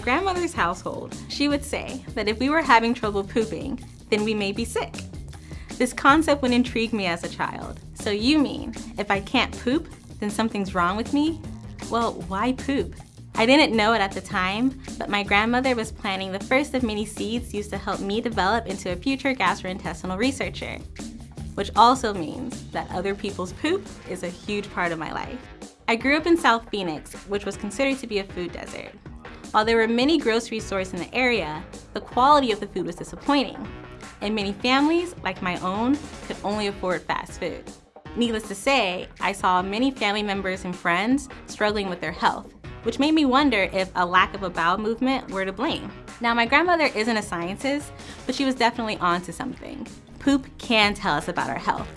grandmother's household, she would say that if we were having trouble pooping, then we may be sick. This concept would intrigue me as a child. So you mean, if I can't poop, then something's wrong with me? Well, why poop? I didn't know it at the time, but my grandmother was planting the first of many seeds used to help me develop into a future gastrointestinal researcher, which also means that other people's poop is a huge part of my life. I grew up in South Phoenix, which was considered to be a food desert. While there were many grocery stores in the area, the quality of the food was disappointing, and many families, like my own, could only afford fast food. Needless to say, I saw many family members and friends struggling with their health, which made me wonder if a lack of a bowel movement were to blame. Now, my grandmother isn't a scientist, but she was definitely onto something. Poop can tell us about our health.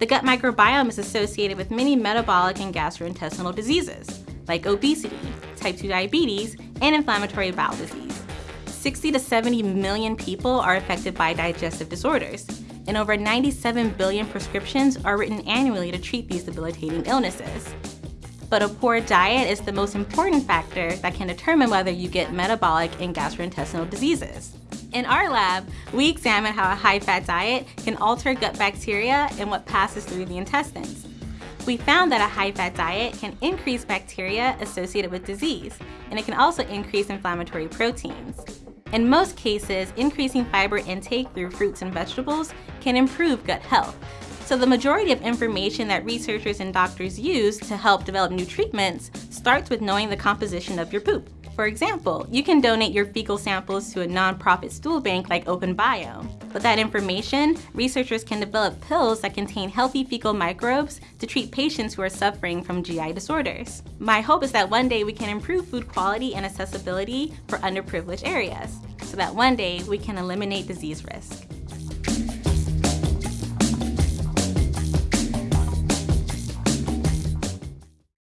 The gut microbiome is associated with many metabolic and gastrointestinal diseases, like obesity, type 2 diabetes, and inflammatory bowel disease. 60 to 70 million people are affected by digestive disorders, and over 97 billion prescriptions are written annually to treat these debilitating illnesses but a poor diet is the most important factor that can determine whether you get metabolic and gastrointestinal diseases. In our lab, we examine how a high-fat diet can alter gut bacteria and what passes through the intestines. We found that a high-fat diet can increase bacteria associated with disease, and it can also increase inflammatory proteins. In most cases, increasing fiber intake through fruits and vegetables can improve gut health, so the majority of information that researchers and doctors use to help develop new treatments starts with knowing the composition of your poop. For example, you can donate your fecal samples to a nonprofit stool bank like OpenBiome. With that information, researchers can develop pills that contain healthy fecal microbes to treat patients who are suffering from GI disorders. My hope is that one day we can improve food quality and accessibility for underprivileged areas, so that one day we can eliminate disease risk.